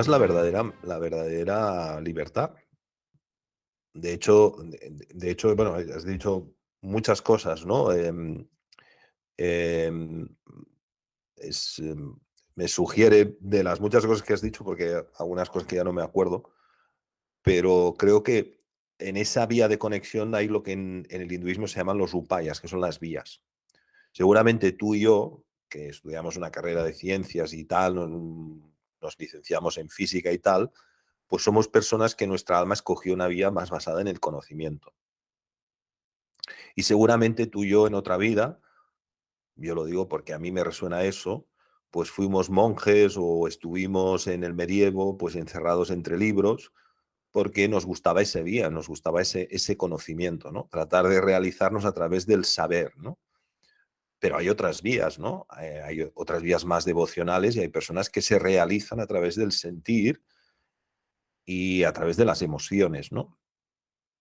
esperas la verdadera, la verdadera libertad. De hecho, de, de hecho, bueno, has dicho muchas cosas, ¿no? Em, em, es, em, me sugiere de las muchas cosas que has dicho, porque algunas cosas que ya no me acuerdo, pero creo que en esa vía de conexión hay lo que en, en el hinduismo se llaman los upayas, que son las vías. Seguramente tú y yo, que estudiamos una carrera de ciencias y tal, nos licenciamos en física y tal, pues somos personas que nuestra alma escogió una vía más basada en el conocimiento. Y seguramente tú y yo en otra vida, yo lo digo porque a mí me resuena eso, pues fuimos monjes o estuvimos en el medievo, pues encerrados entre libros, porque nos gustaba ese vía, nos gustaba ese, ese conocimiento, ¿no? Tratar de realizarnos a través del saber, ¿no? Pero hay otras vías, ¿no? Eh, hay otras vías más devocionales y hay personas que se realizan a través del sentir y a través de las emociones, ¿no?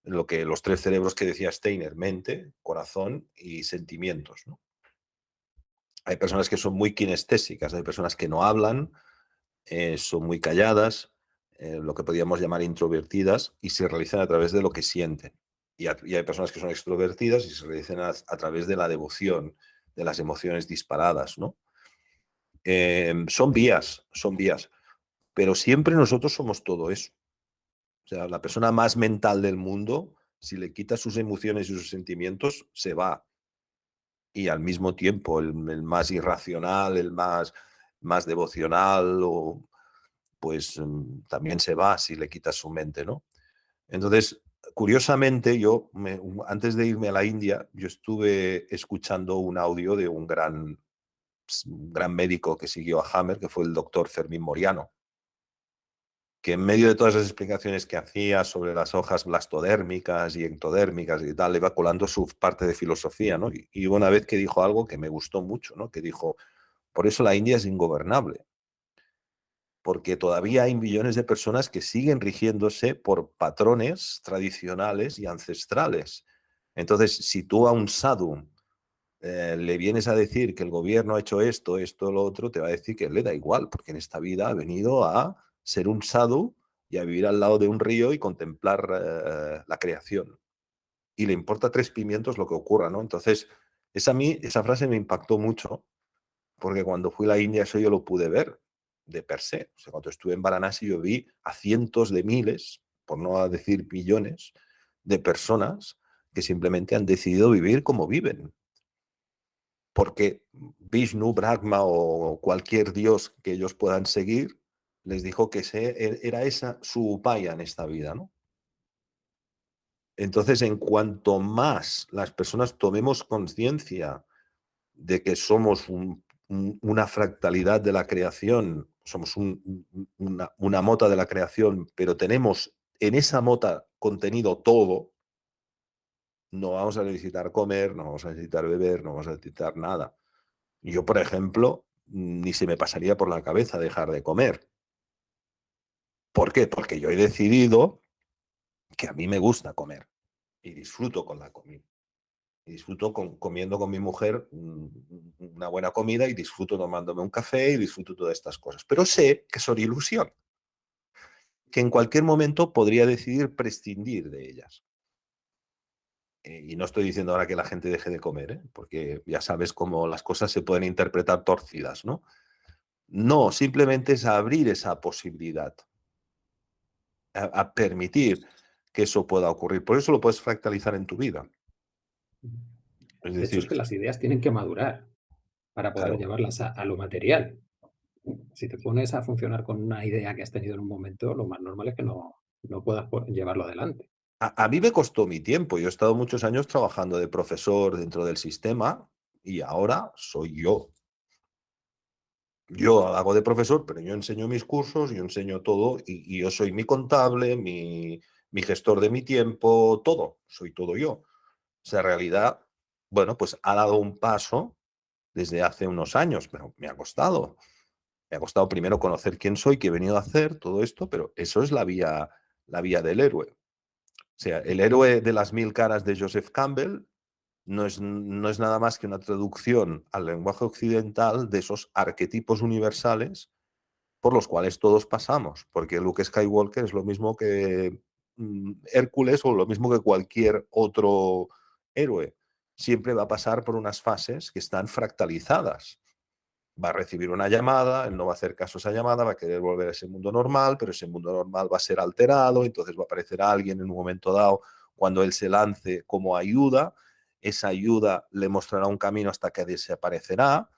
Lo que los tres cerebros que decía Steiner, mente, corazón y sentimientos, ¿no? Hay personas que son muy kinestésicas, hay personas que no hablan, eh, son muy calladas, eh, lo que podríamos llamar introvertidas, y se realizan a través de lo que sienten. Y, hay personas que son extrovertidas y se realizan a, través de la devoción, de las emociones disparadas, ¿no? Em, son vías, son vías, pero siempre nosotros somos todo eso. O sea, la persona más mental del mundo, si le quita sus emociones y sus sentimientos, se va. Y al mismo tiempo, el, más irracional, el más, más devocional, o, pues mm, también se va si le quitas su mente, ¿no? Entonces, curiosamente, yo, antes de irme a la India, yo estuve escuchando un audio de un gran, un gran médico que siguió a Hammer, que fue el doctor Fermín Moriano que en medio de todas las explicaciones que hacía sobre las hojas blastodérmicas y ectodérmicas y tal, iba colando su parte de filosofía, ¿no? Y, hubo una vez que dijo algo que me gustó mucho, ¿no? Que dijo, por eso la India es ingobernable, porque todavía hay millones de personas que siguen rigiéndose por patrones tradicionales y ancestrales. Entonces, si tú a un sadhu eh, le vienes a decir que el gobierno ha hecho esto, esto, lo otro, te va a decir que le da igual, porque en esta vida ha venido a ser un sadhu y a vivir al lado de un río y contemplar eh, la creación. Y le importa tres pimientos lo que ocurra, ¿no? Entonces, esa, a mí, esa frase me impactó mucho, porque cuando fui a la India eso yo lo pude ver de per se. O sea, cuando estuve en Varanasi yo vi a cientos de miles, por no decir millones, de personas que simplemente han decidido vivir como viven. Porque Vishnu, Brahma o cualquier dios que ellos puedan seguir les dijo que e, era esa su upaya en esta vida, ¿no? Entonces, en cuanto más las personas tomemos conciencia de que somos una fractalidad de la creación, somos una, una mota de la creación, pero tenemos en esa mota contenido todo, no vamos a necesitar comer, no vamos a necesitar beber, no vamos a necesitar nada. Yo, por ejemplo, ni se me pasaría por la cabeza dejar de comer. ¿Por qué? Porque yo he decidido que a mí me gusta comer y disfruto con la comida. Disfruto comiendo con mi mujer una buena comida y disfruto tomándome un café y disfruto todas estas cosas. Pero sé que son ilusión, que en cualquier momento podría decidir prescindir de ellas. Eh, y no estoy diciendo ahora que la gente deje de comer, ¿eh? porque ya sabes cómo las cosas se pueden interpretar torcidas, ¿no? No, simplemente es abrir esa posibilidad a, permitir que eso pueda ocurrir. Por eso lo puedes fractalizar en tu vida. Es de hecho, es que las ideas tienen que madurar para poder llevarlas a, lo material. Si te pones a funcionar con una idea que has tenido en un momento, lo más normal es que no, no puedas llevarlo adelante. A, a, mí me costó mi tiempo. Yo he estado muchos años trabajando de profesor dentro del sistema y ahora soy yo. Yo hago de profesor, pero yo enseño mis cursos, yo enseño todo y, yo soy mi contable, mi, gestor de mi tiempo, todo, soy todo yo. Sea, en realidad, bueno, pues ha dado un paso desde hace unos años, pero me ha costado. Me ha costado primero conocer quién soy, qué he venido a hacer, todo esto, pero eso es la vía, la vía del héroe. O sea, el héroe de las mil caras de Joseph Campbell no es, no es nada más que una traducción al lenguaje occidental de esos arquetipos universales por los cuales todos pasamos, porque Luke Skywalker es lo mismo que mm, Hércules o lo mismo que cualquier otro héroe. Siempre va a pasar por unas fases que están fractalizadas. Va a recibir una llamada, él no va a hacer caso a esa llamada, va a querer volver a ese mundo normal, pero ese mundo normal va a ser alterado, entonces va a aparecer alguien en un momento dado cuando él se lance como ayuda, esa ayuda le mostrará un camino hasta que desaparecerá,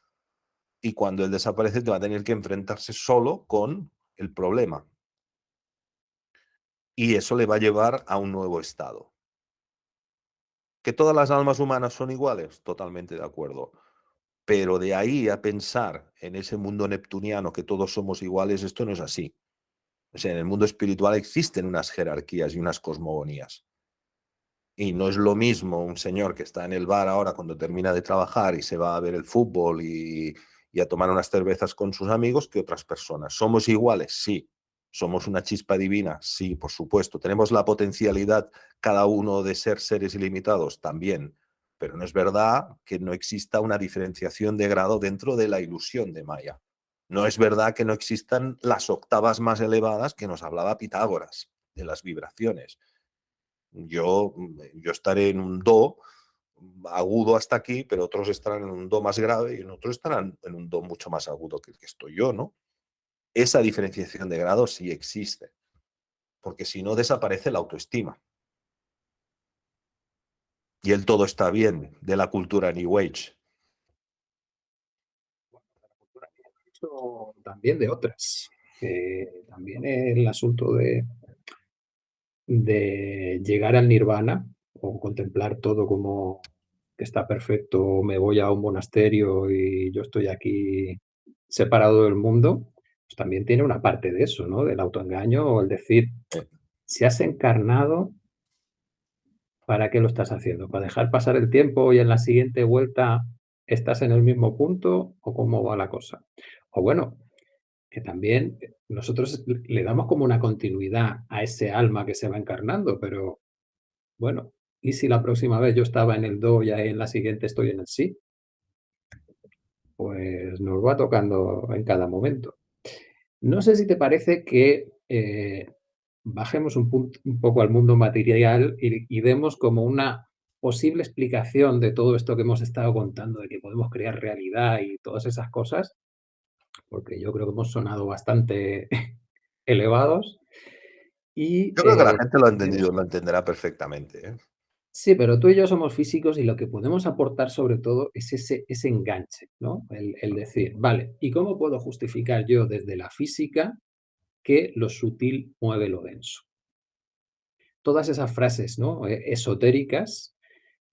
y cuando él desaparece te va a tener que enfrentarse solo con el problema. Y eso le va a llevar a un nuevo estado. ¿Que todas las almas humanas son iguales? Totalmente de acuerdo. Pero de ahí a pensar en ese mundo neptuniano que todos somos iguales, esto no es así. En el mundo espiritual existen unas jerarquías y unas cosmogonías. Y no es lo mismo un señor que está en el bar ahora cuando termina de trabajar y se va a ver el fútbol y, y a tomar unas cervezas con sus amigos que otras personas. ¿Somos iguales? Sí. ¿Somos una chispa divina? Sí, por supuesto. ¿Tenemos la potencialidad cada uno de ser seres ilimitados? También. Pero no es verdad que no exista una diferenciación de grado dentro de la ilusión de Maya. No es verdad que no existan las octavas más elevadas que nos hablaba Pitágoras, de las vibraciones. Yo, yo estaré en un do agudo hasta aquí, pero otros estarán en un do más grave y otros estarán en un do mucho más agudo que el que estoy yo, ¿no? Esa diferenciación de grado sí existe, porque si no desaparece la autoestima. Y el todo está bien de la cultura New Age. También de otras. también el asunto de, de llegar al nirvana o contemplar todo como que está perfecto, me voy a un monasterio y yo estoy aquí separado del mundo, pues también tiene una parte de eso, ¿no? Del autoengaño o el decir, si has encarnado, ¿para qué lo estás haciendo? ¿Para dejar pasar el tiempo y en la siguiente vuelta estás en el mismo punto o cómo va la cosa? O bueno, que también nosotros le damos como una continuidad a ese alma que se va encarnando, pero bueno, ¿Y si la próxima vez yo estaba en el do y en la siguiente estoy en el sí? Pues nos va tocando en cada momento. No sé si te parece que eh, bajemos un, poco al mundo material y, demos como una posible explicación de todo esto que hemos estado contando, de que podemos crear realidad y todas esas cosas, porque yo creo que hemos sonado bastante elevados. Y, yo creo que la eh, gente lo ha entendido, lo entenderá perfectamente. ¿eh? Sí, pero tú y yo somos físicos y lo que podemos aportar sobre todo es ese, ese enganche, ¿no? El, decir, vale, ¿y cómo puedo justificar yo desde la física que lo sutil mueve lo denso? Todas esas frases, ¿no? E, esotéricas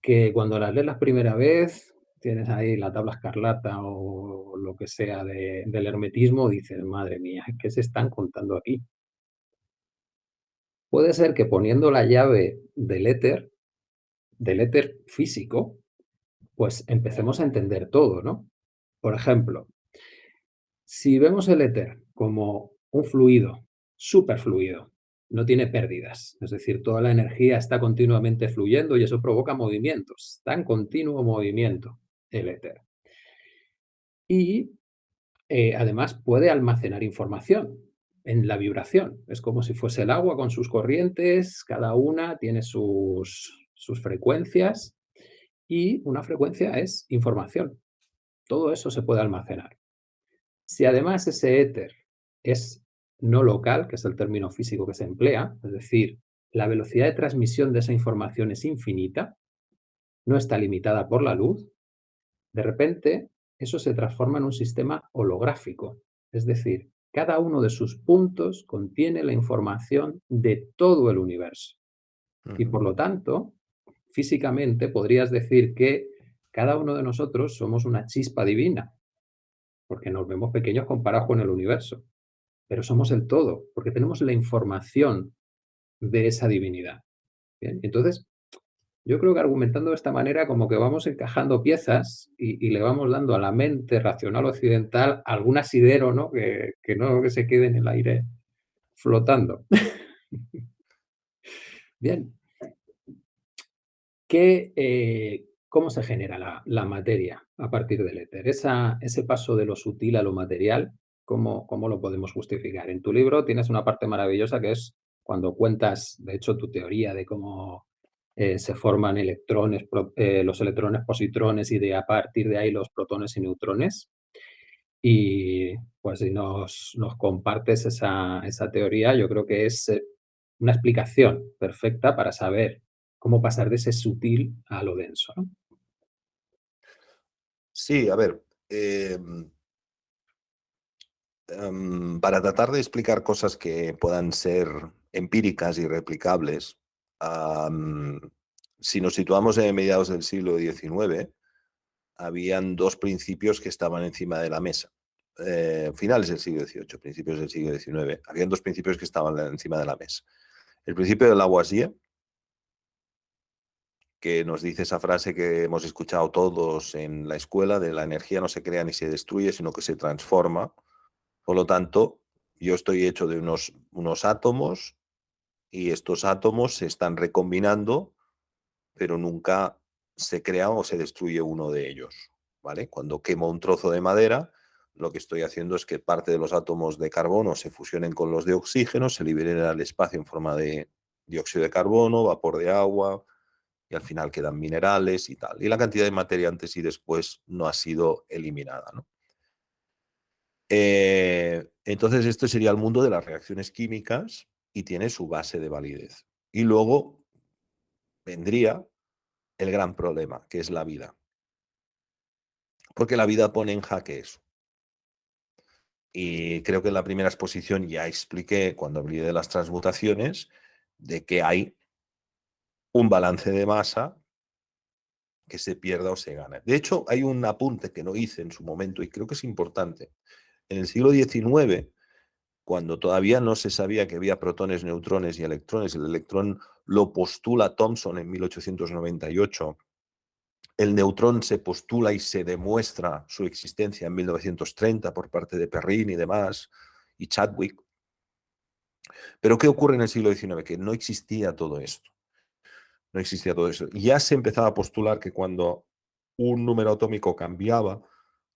que cuando las lees la primera vez, tienes ahí la tabla escarlata o lo que sea del hermetismo, dices, madre mía, ¿qué se están contando aquí? Puede ser que poniendo la llave del éter del éter físico, pues empecemos a entender todo, ¿no? Por ejemplo, si vemos el éter como un fluido, superfluido, no tiene pérdidas, es decir, toda la energía está continuamente fluyendo y eso provoca movimientos, está en continuo movimiento el éter. Y eh, además puede almacenar información en la vibración, es como si fuese el agua con sus corrientes, cada una tiene sus, sus frecuencias y una frecuencia es información. Todo eso se puede almacenar. Si además ese éter es no local, que es el término físico que se emplea, es decir, la velocidad de transmisión de esa información es infinita, no está limitada por la luz, de repente eso se transforma en un sistema holográfico, es decir, cada uno de sus puntos contiene la información de todo el universo. Y por lo tanto, físicamente podrías decir que cada uno de nosotros somos una chispa divina, porque nos vemos pequeños comparados con el universo, pero somos el todo, porque tenemos la información de esa divinidad. Entonces, yo creo que argumentando de esta manera como que vamos encajando piezas y, le vamos dando a la mente racional occidental algún asidero, ¿no? Que, que no que se quede en el aire flotando. Bien, eh, ¿Cómo se genera la, materia a partir del éter? ese paso de lo sutil a lo material, ¿cómo, ¿cómo lo podemos justificar? En tu libro tienes una parte maravillosa que es cuando cuentas, de hecho, tu teoría de cómo eh, se forman electrones, eh, los electrones, positrones y de a partir de ahí los protones y neutrones. Y pues si nos, nos compartes esa, esa, teoría, yo creo que es una explicación perfecta para saber cómo pasar de ese sutil a lo denso. Sí, a ver, em, em, para tratar de explicar cosas que puedan ser empíricas y replicables, si nos situamos en mediados del siglo XIX, habían dos principios que estaban encima de la mesa. Eh, finales del siglo XVIII, principios del siglo XIX, habían dos principios que estaban encima de la mesa. El principio de Lavoisier, que nos dice esa frase que hemos escuchado todos en la escuela, de la energía no se crea ni se destruye, sino que se transforma. Por lo tanto, yo estoy hecho de unos, unos átomos y estos átomos se están recombinando, pero nunca se crea o se destruye uno de ellos. ¿vale? Cuando quemo un trozo de madera, lo que estoy haciendo es que parte de los átomos de carbono se fusionen con los de oxígeno, se liberen al espacio en forma de dióxido de carbono, vapor de agua, y al final quedan minerales y tal. Y la cantidad de materia antes y después no ha sido eliminada. Eh, entonces, esto sería el mundo de las reacciones químicas y tiene su base de validez. Y luego vendría el gran problema, que es la vida. Porque la vida pone en jaque eso. Y creo que en la primera exposición ya expliqué, cuando hablé de las transmutaciones, de que hay un balance de masa que se pierda o se gana. De hecho, hay un apunte que no hice en su momento y creo que es importante. En el siglo XIX, cuando todavía no se sabía que había protones, neutrones y electrones, el electrón lo postula Thomson en 1898, el neutrón se postula y se demuestra su existencia en 1930 por parte de Perrin y demás, y Chadwick. Pero ¿qué ocurre en el siglo XIX? Que no existía todo esto no existía todo eso. Ya se empezaba a postular que cuando un número atómico cambiaba,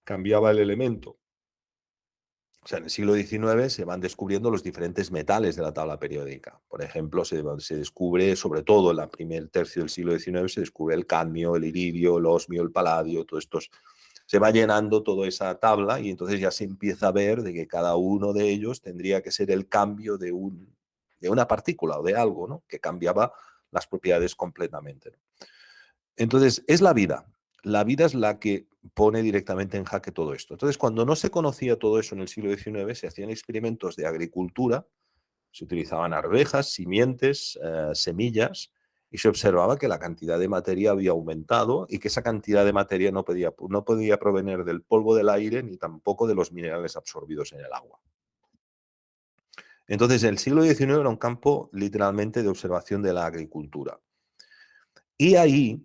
cambiaba el elemento. O sea, en el siglo XIX se van descubriendo los diferentes metales de la tabla periódica. Por ejemplo, se, descubre, sobre todo en el primer tercio del siglo XIX, se descubre el cadmio, el iridio, el osmio, el paladio, todo estos. Se va llenando toda esa tabla y entonces ya se empieza a ver de que cada uno de ellos tendría que ser el cambio de, un, de una partícula o de algo, ¿no? Que cambiaba las propiedades completamente. Entonces, es la vida. La vida es la que pone directamente en jaque todo esto. Entonces, cuando no se conocía todo eso en el siglo XIX, se hacían experimentos de agricultura, se utilizaban arvejas, simientes, eh, semillas, y se observaba que la cantidad de materia había aumentado y que esa cantidad de materia no podía, no podía provenir del polvo del aire ni tampoco de los minerales absorbidos en el agua. Entonces, el siglo XIX era un campo literalmente de observación de la agricultura. Y ahí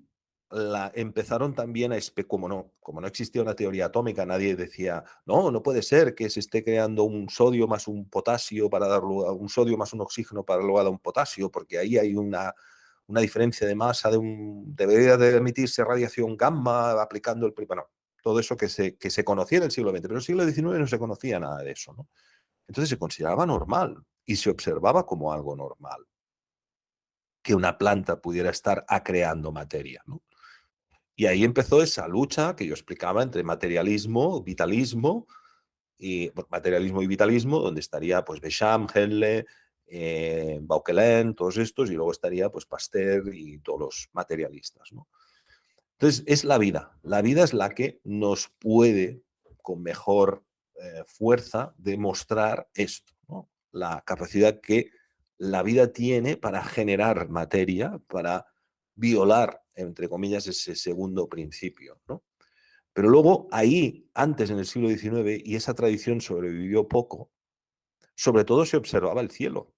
la, empezaron también a, como no, como no existía una teoría atómica, nadie decía, no, no puede ser que se esté creando un sodio más un potasio para dar lugar, un sodio más un oxígeno para lugar a un potasio, porque ahí hay una, una diferencia de masa, debería de emitirse radiación gamma aplicando el... Bueno, todo eso que se, que se conocía en el siglo XX, pero en el siglo XIX no se conocía nada de eso. ¿no? Entonces se consideraba normal y se observaba como algo normal que una planta pudiera estar acreando materia. Y ahí empezó esa lucha que yo explicaba entre materialismo, vitalismo, y materialismo y vitalismo, donde estaría pues Becham, Henle, eh, Bauquelin, todos estos, y luego estaría pues Pasteur y todos los materialistas. Entonces es la vida, la vida es la que nos puede con mejor eh, fuerza demostrar esto, la capacidad que la vida tiene para generar materia, para violar, entre comillas, ese segundo principio. Pero luego ahí, antes en el siglo XIX, y esa tradición sobrevivió poco, sobre todo se observaba el cielo.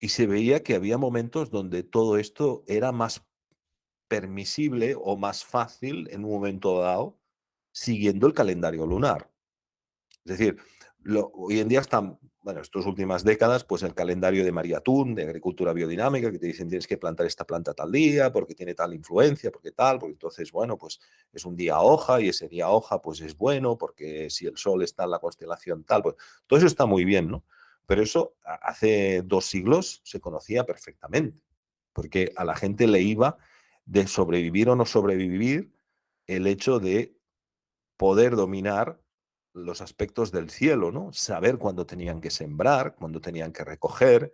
Y se veía que había momentos donde todo esto era más permisible o más fácil en un momento dado, siguiendo el calendario lunar. Es decir, hoy en día está bueno, estas últimas décadas, pues el calendario de María Tun, de agricultura biodinámica, que te dicen tienes que plantar esta planta tal día, porque tiene tal influencia, porque tal, porque entonces, bueno, pues es un día hoja y ese día hoja pues es bueno, porque si el sol está en la constelación tal, pues todo eso está muy bien, ¿no? Pero eso hace dos siglos se conocía perfectamente, porque a la gente le iba de sobrevivir o no sobrevivir el hecho de poder dominar los aspectos del cielo, ¿no? Saber cuándo tenían que sembrar, cuándo tenían que recoger,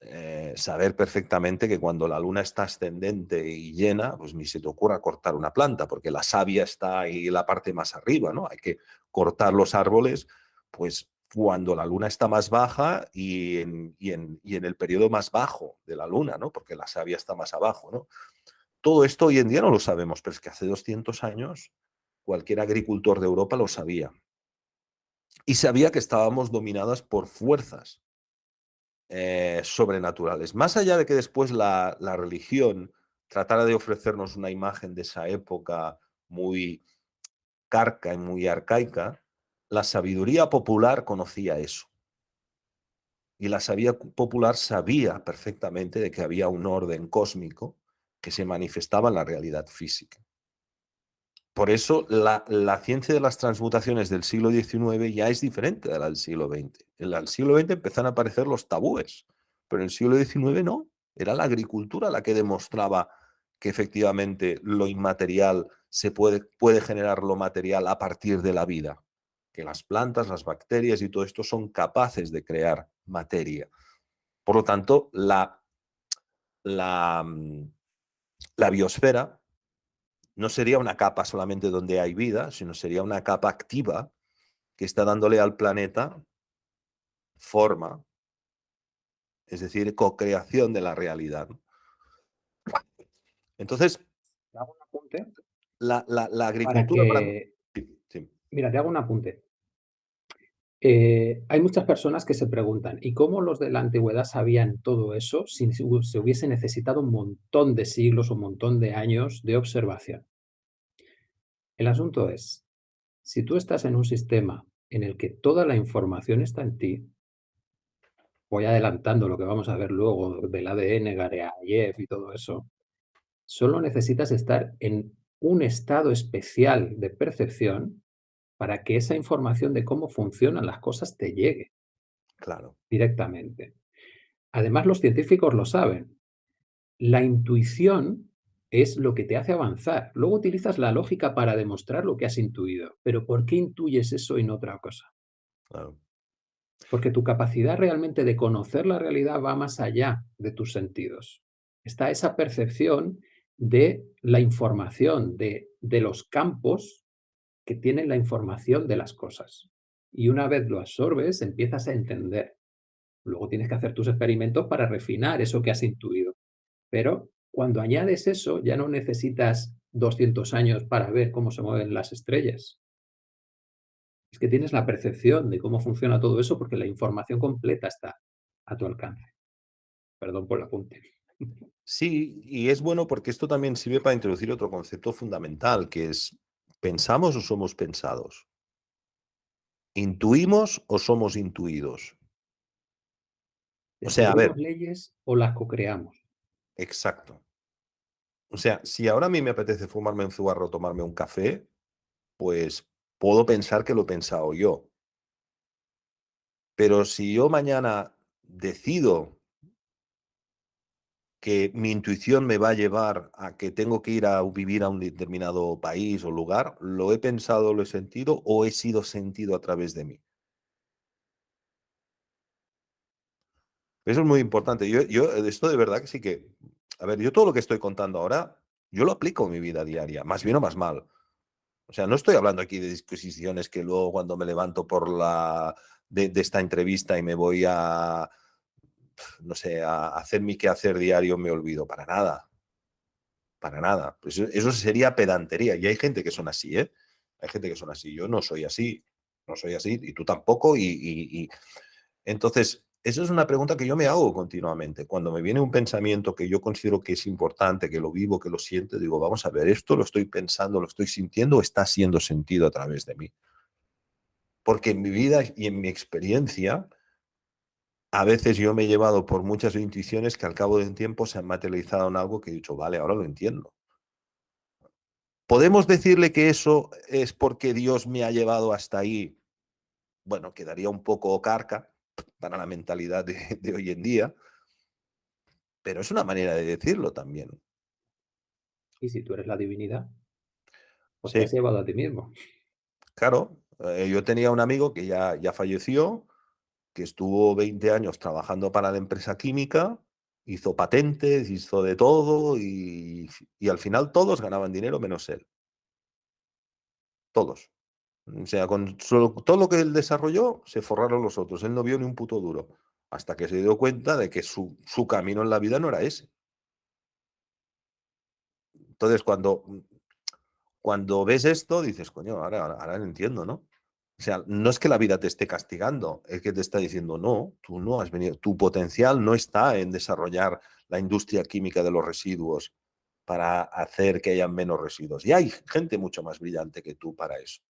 eh, saber perfectamente que cuando la luna está ascendente y llena, pues ni se te ocurra cortar una planta, porque la savia está ahí la parte más arriba, ¿no? Hay que cortar los árboles, pues cuando la luna está más baja y en, y en, el periodo más bajo de la luna, ¿no? Porque la savia está más abajo, ¿no? Todo esto hoy en día no lo sabemos, pero es que hace 200 años cualquier agricultor de Europa lo sabía. Y sabía que estábamos dominadas por fuerzas eh, sobrenaturales. Más allá de que después la, religión tratara de ofrecernos una imagen de esa época muy carca y muy arcaica, la sabiduría popular conocía eso. Y la sabiduría popular sabía perfectamente de que había un orden cósmico que se manifestaba en la realidad física. Por eso la, ciencia de las transmutaciones del siglo XIX ya es diferente de la del siglo XX. En el siglo XX empezaron a aparecer los tabúes, pero en el siglo XIX no. Era la agricultura la que demostraba que efectivamente lo inmaterial se puede, puede generar lo material a partir de la vida, que las plantas, las bacterias y todo esto son capaces de crear materia. Por lo tanto, la, la, mm, la biosfera no sería una capa solamente donde hay vida, sino sería una capa activa que está dándole al planeta forma, es decir, co-creación de la realidad. Entonces, La, agricultura... Mira, te hago un apunte. Eh, hay muchas personas que se preguntan, ¿y cómo los de la antigüedad sabían todo eso si se hubiese necesitado un montón de siglos, un montón de años de observación? El asunto es, si tú estás en un sistema en el que toda la información está en ti, voy adelantando lo que vamos a ver luego del ADN, Gareayev y todo eso, solo necesitas estar en un estado especial de percepción para que esa información de cómo funcionan las cosas te llegue. Claro. Directamente. Además, los científicos lo saben. La intuición es lo que te hace avanzar. Luego utilizas la lógica para demostrar lo que has intuido. Pero ¿por qué intuyes eso y no otra cosa? Porque tu capacidad realmente de conocer la realidad va más allá de tus sentidos. Está esa percepción de la información, de, de los campos que tienen la información de las cosas. Y una vez lo absorbes, empiezas a entender. Luego tienes que hacer tus experimentos para refinar eso que has intuido. Pero cuando añades eso, ya no necesitas 200 años para ver cómo se mueven las estrellas. Es que tienes la percepción de cómo funciona todo eso porque la información completa está a tu alcance. Perdón por el apunte. Sí, y es bueno porque esto también sirve para introducir otro concepto fundamental, que es, ¿pensamos o somos pensados? ¿Intuimos o somos intuidos? O sea, a ver. leyes o las co-creamos? Exacto. O sea, si ahora a mí me apetece fumarme un cigarro o tomarme un café, pues puedo pensar que lo he pensado yo. Pero si yo mañana decido que mi intuición me va a llevar a que tengo que ir a vivir a un determinado país o lugar, ¿lo he pensado, lo he sentido o he sido sentido a través de mí? Eso es muy importante. Yo, yo, esto de verdad que sí que, a ver, yo todo lo que estoy contando ahora, yo lo aplico en mi vida diaria, más bien o más mal. O sea, no estoy hablando aquí de disquisiciones que luego cuando me levanto por la de, esta entrevista y me voy a, no sé, a hacer mi quehacer diario me olvido, para nada. Para nada. Pues eso sería pedantería. Y hay gente que son así, ¿eh? Hay gente que son así. Yo no soy así, no soy así, y tú tampoco. y, y... entonces, esa es una pregunta que yo me hago continuamente. Cuando me viene un pensamiento que yo considero que es importante, que lo vivo, que lo siento, digo, vamos a ver, ¿esto lo estoy pensando, lo estoy sintiendo o está siendo sentido a través de mí? Porque en mi vida y en mi experiencia, a veces yo me he llevado por muchas intuiciones que al cabo de un tiempo se han materializado en algo que he dicho, vale, ahora lo entiendo. ¿Podemos decirle que eso es porque Dios me ha llevado hasta ahí? Bueno, quedaría un poco carca para la mentalidad de, hoy en día, pero es una manera de decirlo también. Y si tú eres la divinidad, pues te has llevado a ti mismo. Claro, eh, yo tenía un amigo que ya, ya falleció, que estuvo 20 años trabajando para la empresa química, hizo patentes, hizo de todo y, al final todos ganaban dinero menos él. Todos. O sea, con todo lo que él desarrolló, se forraron los otros. Él no vio ni un puto duro. Hasta que se dio cuenta de que su, su camino en la vida no era ese. Entonces, cuando, cuando ves esto, dices, coño, ahora, ahora entiendo, ¿no? O sea, no es que la vida te esté castigando, es que te está diciendo, no, tú no has venido, tu potencial no está en desarrollar la industria química de los residuos para hacer que haya menos residuos. Y hay gente mucho más brillante que tú para eso.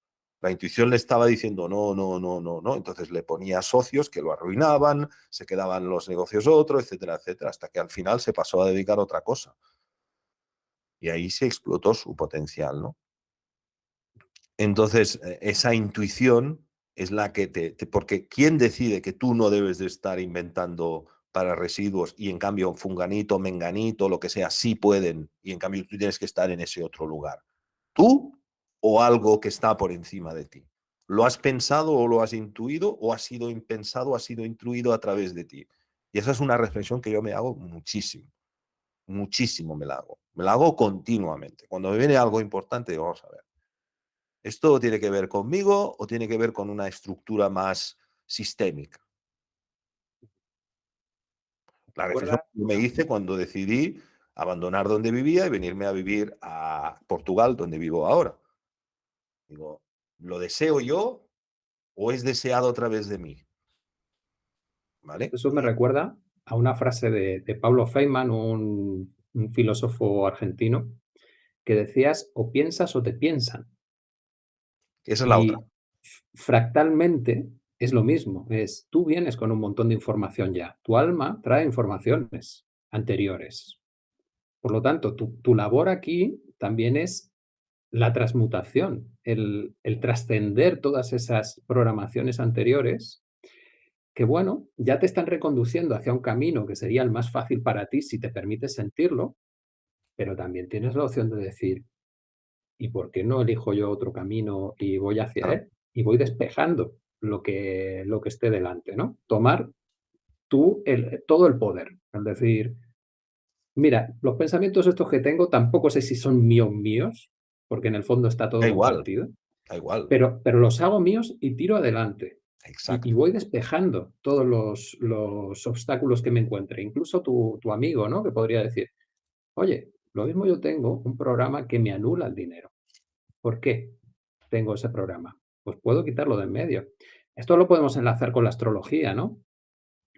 La intuición le estaba diciendo, no, no, no, no, no. Entonces le ponía socios que lo arruinaban, se quedaban los negocios otros, etcétera, etcétera, hasta que al final se pasó a dedicar a otra cosa. Y ahí se explotó su potencial, ¿no? Entonces, e, esa intuición es la que te, Porque ¿quién decide que tú no debes de estar inventando para residuos y en cambio funganito, menganito, lo que sea, sí pueden y en cambio tú tienes que estar en ese otro lugar? ¿Tú o algo que está por encima de ti? ¿Lo has pensado o lo has intuido o ha sido impensado o ha sido intuido a través de ti? Y esa es una reflexión que yo me hago muchísimo. Muchísimo me la hago. Me la hago continuamente. Cuando me viene algo importante, digo, vamos a ver ¿Esto tiene que ver conmigo o tiene que ver con una estructura más sistémica? La reflexión que me hice cuando decidí abandonar donde vivía y venirme a vivir a Portugal, donde vivo ahora. Digo, ¿lo deseo yo o es deseado a través de mí? ¿Vale? Eso me recuerda a una frase de, Pablo Feynman, un, un filósofo argentino, que decías, o piensas o te piensan. Esa es la otra. Fractalmente es lo mismo, es tú vienes con un montón de información ya, tu alma trae informaciones anteriores. Por lo tanto, tu, labor aquí también es la transmutación, el, el trascender todas esas programaciones anteriores que, bueno, ya te están reconduciendo hacia un camino que sería el más fácil para ti si te permites sentirlo, pero también tienes la opción de decir, ¿y por qué no elijo yo otro camino y voy hacia él? Y voy despejando lo que, lo que esté delante, ¿no? Tomar tú el, todo el poder, es decir, mira, los pensamientos estos que tengo tampoco sé si son míos míos, porque en el fondo está todo igual, Da igual. Pero, pero los hago míos y tiro adelante. Exacto. Y, voy despejando todos los, los, obstáculos que me encuentre. Incluso tu, tu amigo, ¿no? Que podría decir, oye, lo mismo yo tengo un programa que me anula el dinero. ¿Por qué tengo ese programa? Pues puedo quitarlo de en medio. Esto lo podemos enlazar con la astrología, ¿no?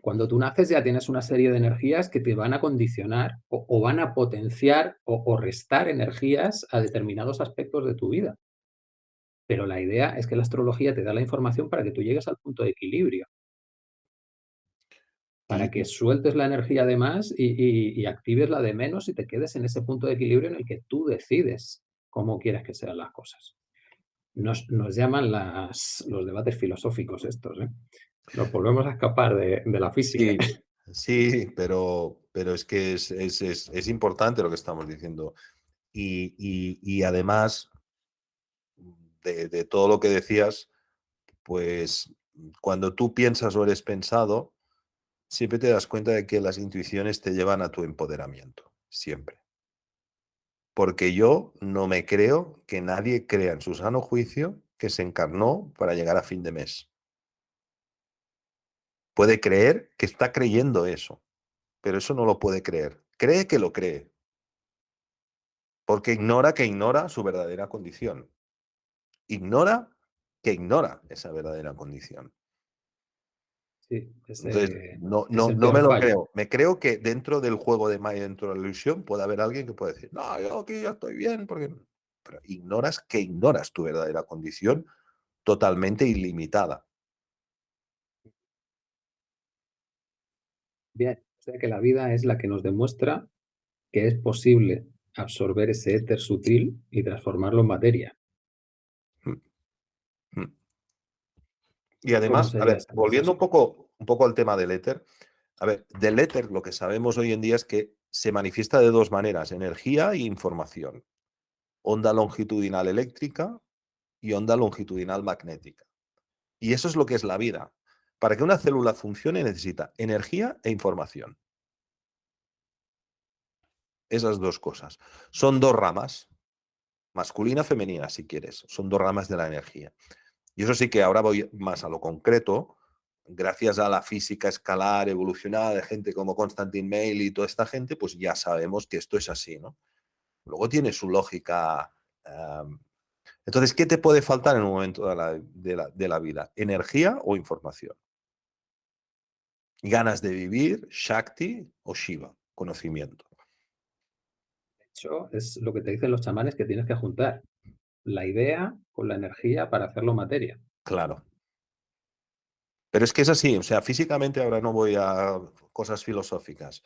Cuando tú naces ya tienes una serie de energías que te van a condicionar o, van a potenciar o, restar energías a determinados aspectos de tu vida. Pero la idea es que la astrología te da la información para que tú llegues al punto de equilibrio para que sueltes la energía de más y, actives la de menos y te quedes en ese punto de equilibrio en el que tú decides cómo quieres que sean las cosas. Nos, llaman los debates filosóficos estos. ¿eh? Nos volvemos a escapar de, la física. Sí, pero, pero es que es, importante lo que estamos diciendo. Y, además de, de todo lo que decías, pues cuando tú piensas o eres pensado, siempre te das cuenta de que las intuiciones te llevan a tu empoderamiento, siempre. Porque yo no me creo que nadie crea en su sano juicio que se encarnó para llegar a fin de mes. Puede creer que está creyendo eso, pero eso no lo puede creer. Cree que lo cree, porque ignora que ignora su verdadera condición. Ignora que ignora esa verdadera condición. Sí, no, no, no me lo creo. Me creo que dentro del juego de Maya, dentro de la ilusión, puede haber alguien que puede decir, no, yo aquí ya estoy bien, porque... Pero ignoras que ignoras tu verdadera condición totalmente ilimitada. Bien, o sea que la vida es la que nos demuestra que es posible absorber ese éter sutil y transformarlo en materia. Mm, mm. Y además, a ver, volviendo un poco, un poco al tema del éter, a ver, del éter lo que sabemos hoy en día es que se manifiesta de dos maneras, energía e información. Onda longitudinal eléctrica y onda longitudinal magnética. Y eso es lo que es la vida. Para que una célula funcione necesita energía e información. Esas dos cosas. Son dos ramas, masculina, femenina, si quieres. Son dos ramas de la energía. Y eso sí que ahora voy más a lo concreto, gracias a la física escalar evolucionada de gente como Constantin Mail y toda esta gente, pues ya sabemos que esto es así, ¿no? Luego tiene su lógica. Entonces, ¿qué te puede faltar en un momento de la vida? ¿Energía o información? Ganas de vivir, Shakti o Shiva, conocimiento. De hecho, es lo que te dicen los chamanes que tienes que juntar la idea con la energía para hacerlo materia. Claro. Pero es que es así, o sea, físicamente ahora no voy a cosas filosóficas.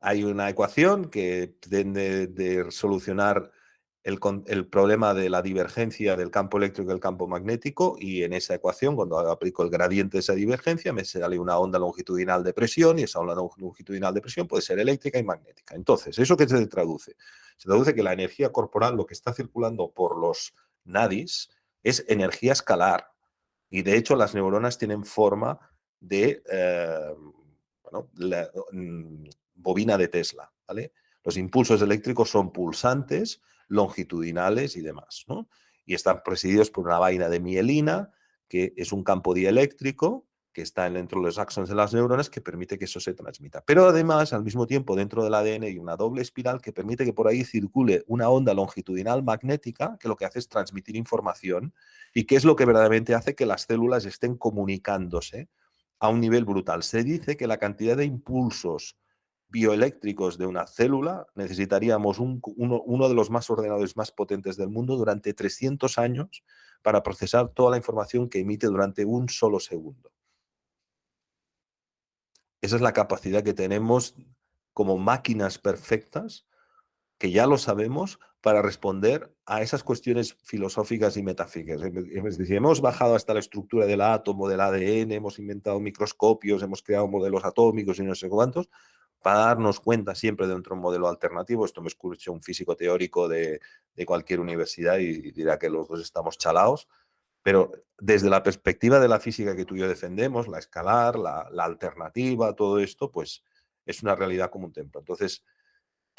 Hay una ecuación que pretende de solucionar el, problema de la divergencia del campo eléctrico y el campo magnético y en esa ecuación, cuando aplico el gradiente de esa divergencia, me sale una onda longitudinal de presión y esa onda longitudinal de presión puede ser eléctrica y magnética. Entonces, ¿eso qué se traduce? Se traduce que la energía corporal, lo que está circulando por los nadis, es energía escalar. Y de hecho las neuronas tienen forma de eh, mm, bobina de Tesla. ¿vale? Los impulsos eléctricos son pulsantes longitudinales y demás. ¿no? Y están presididos por una vaina de mielina, que es un campo dieléctrico que está dentro de los axones de las neuronas que permite que eso se transmita. Pero además, al mismo tiempo, dentro del ADN hay una doble espiral que permite que por ahí circule una onda longitudinal magnética que lo que hace es transmitir información y que es lo que verdaderamente hace que las células estén comunicándose a un nivel brutal. Se dice que la cantidad de impulsos bioeléctricos de una célula, necesitaríamos uno, de los más ordenadores más potentes del mundo durante 300 años para procesar toda la información que emite durante un solo segundo. Esa es la capacidad que tenemos como máquinas perfectas, que ya lo sabemos, para responder a esas cuestiones filosóficas y metafísicas. Es decir, hemos bajado hasta la estructura del átomo, del ADN, hemos inventado microscopios, hemos creado modelos atómicos y no sé cuántos, para darnos cuenta siempre de un modelo alternativo. Esto me escucha un físico teórico de, cualquier universidad y, dirá que los dos estamos chalados. Pero desde la perspectiva de la física que tú y yo defendemos, la escalar, la, alternativa, todo esto, pues es una realidad como un templo. Entonces,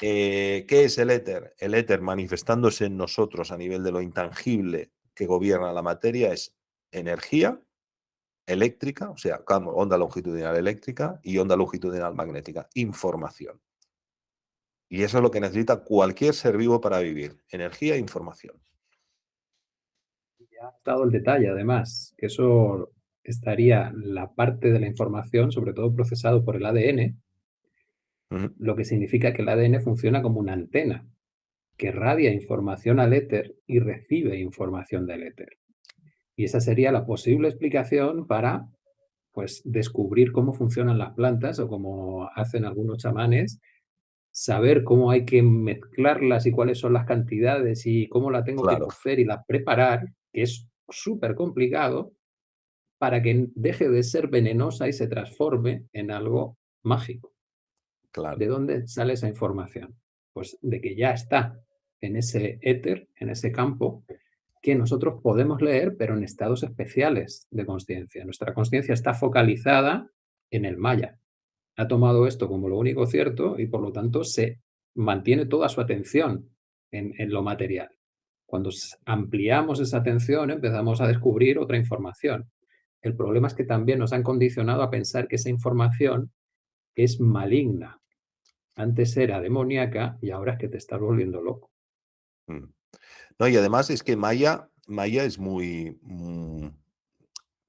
eh, ¿qué es el éter? El éter manifestándose en nosotros a nivel de lo intangible que gobierna la materia es energía, eléctrica, o sea, onda longitudinal eléctrica y onda longitudinal magnética, información. Y eso es lo que necesita cualquier ser vivo para vivir, energía e información. Ya ha dado el detalle, además, que eso estaría la parte de la información, sobre todo procesado por el ADN, lo que significa que el ADN funciona como una antena que radia información al éter y recibe información del éter. Y esa sería la posible explicación para pues, descubrir cómo funcionan las plantas o cómo hacen algunos chamanes, saber cómo hay que mezclarlas y cuáles son las cantidades y cómo la tengo que cocer y la preparar, que es súper complicado, para que deje de ser venenosa y se transforme en algo mágico. Claro. ¿De dónde sale esa información? Pues de que ya está en ese éter, en ese campo, que nosotros podemos leer, pero en estados especiales de conciencia. Nuestra conciencia está focalizada en el maya. Ha tomado esto como lo único cierto y por lo tanto se mantiene toda su atención en, lo material. Cuando ampliamos esa atención empezamos a descubrir otra información. El problema es que también nos han condicionado a pensar que esa información es maligna. Antes era demoníaca y ahora es que te estás volviendo loco. Mm. No, y además es que Maya, Maya es muy... Mm,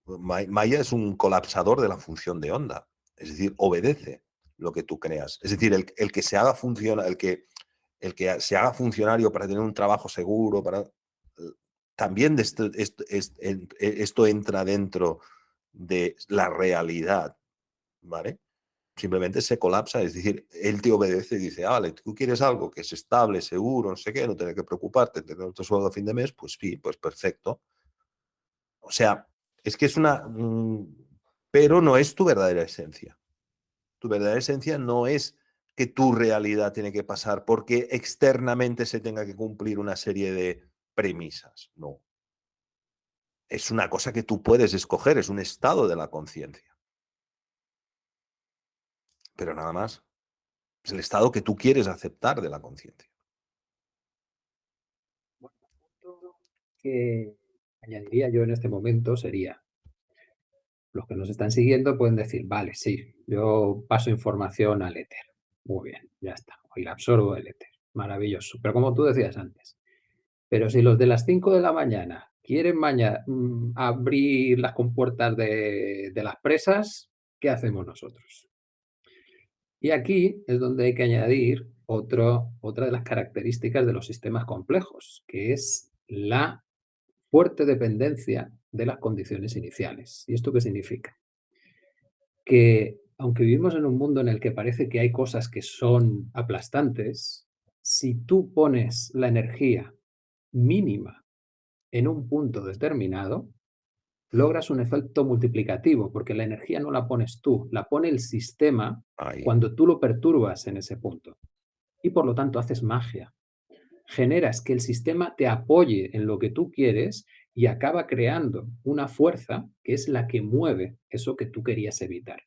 Maya es un colapsador de la función de onda. Es decir, obedece lo que tú creas. Es decir, el, que se haga funciona, el que, el que se haga funcionario para tener un trabajo seguro, para, también esto, esto, entra dentro de la realidad, ¿vale? Simplemente se colapsa, es decir, él te obedece y dice, ah, vale, tú quieres algo que es estable, seguro, no sé qué, no tienes que preocuparte, tener otro sueldo a fin de mes, pues sí, pues perfecto. O sea, es que es una... Mm, pero no es tu verdadera esencia. Tu verdadera esencia no es que tu realidad tiene que pasar porque externamente se tenga que cumplir una serie de premisas. No. Es una cosa que tú puedes escoger, es un estado de la conciencia. Pero nada más. Es el estado que tú quieres aceptar de la conciencia. Bueno, que añadiría yo en este momento sería, los que nos están siguiendo pueden decir, vale, sí, yo paso información al éter. Muy bien, ya está. Y la absorbo el éter. Maravilloso. Pero como tú decías antes, pero si los de las 5 de la mañana quieren mañana mm, abrir las compuertas de las presas, ¿qué hacemos nosotros? Y aquí es donde hay que añadir otra de las características de los sistemas complejos, que es la fuerte dependencia de las condiciones iniciales. ¿Y esto qué significa? Que aunque vivimos en un mundo en el que parece que hay cosas que son aplastantes, si tú pones la energía mínima en un punto determinado, logras un efecto multiplicativo, porque la energía no la pones tú, la pone el sistema cuando tú lo perturbas en ese punto. Y por lo tanto haces magia generas que el sistema te apoye en lo que tú quieres y acaba creando una fuerza que es la que mueve eso que tú querías evitar.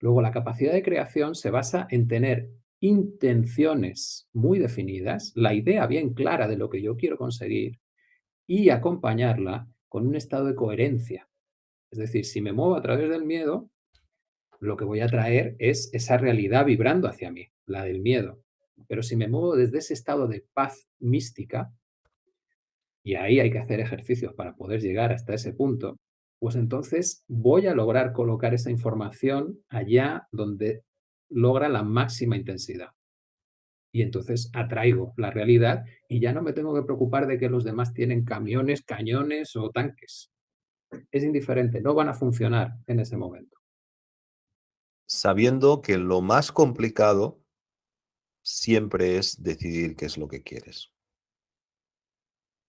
Luego, la capacidad de creación se basa en tener intenciones muy definidas, la idea bien clara de lo que yo quiero conseguir y acompañarla con un estado de coherencia. Es decir, si me muevo a través del miedo, lo que voy a traer es esa realidad vibrando hacia mí, la del miedo. Pero si me muevo desde ese estado de paz mística, y ahí hay que hacer ejercicios para poder llegar hasta ese punto, pues entonces voy a lograr colocar esa información allá donde logra la máxima intensidad. Y entonces atraigo la realidad y ya no me tengo que preocupar de que los demás tienen camiones, cañones o tanques. Es indiferente, no van a funcionar en ese momento. Sabiendo que lo más complicado siempre es decidir qué es lo que quieres.